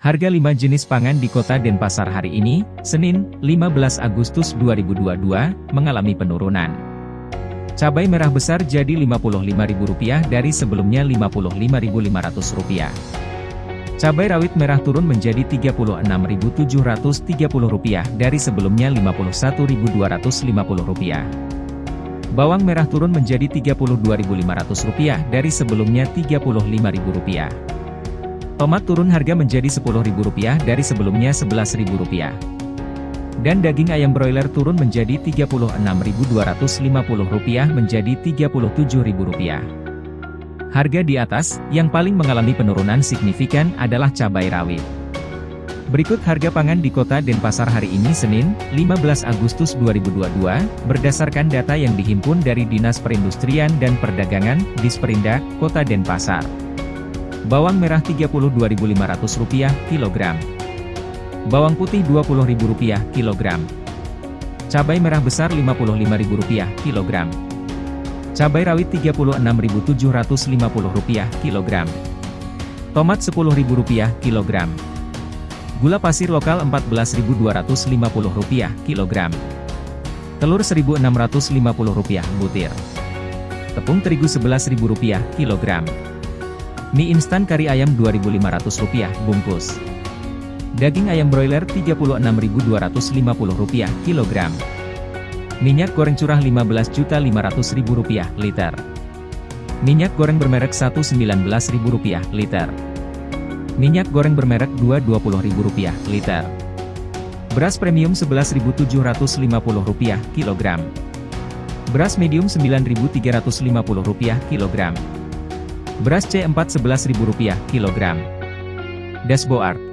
Harga 5 jenis pangan di kota Denpasar hari ini, Senin, 15 Agustus 2022, mengalami penurunan. Cabai merah besar jadi Rp55.000 dari sebelumnya Rp55.500. Cabai rawit merah turun menjadi Rp36.730 dari sebelumnya Rp51.250. Bawang merah turun menjadi Rp32.500 dari sebelumnya Rp35.000. Tomat turun harga menjadi Rp10.000 dari sebelumnya Rp11.000. Dan daging ayam broiler turun menjadi Rp36.250 menjadi Rp37.000. Harga di atas, yang paling mengalami penurunan signifikan adalah cabai rawit. Berikut harga pangan di kota Denpasar hari ini Senin, 15 Agustus 2022, berdasarkan data yang dihimpun dari Dinas Perindustrian dan Perdagangan, Disperindak, Kota Denpasar. Bawang merah Rp32.500 kilogram. Bawang putih Rp20.000 kilogram. Cabai merah besar Rp55.000 kilogram. Cabai rawit Rp36.750 kilogram. Tomat Rp10.000 kilogram. Gula pasir lokal Rp14.250 kilogram. Telur Rp1.650 butir. Tepung terigu Rp11.000 kilogram. Mie instan kari ayam Rp2.500 bungkus. Daging ayam broiler Rp36.250 kilogram. Minyak goreng curah Rp15.500.000 liter. Minyak goreng bermerek Rp1.19.000 liter. Minyak goreng bermerek Rp2.20.000 liter. Beras premium Rp11.750 kilogram. Beras medium Rp9.350 kilogram. Beras C4 Rp11.000 kilogram. Dashboard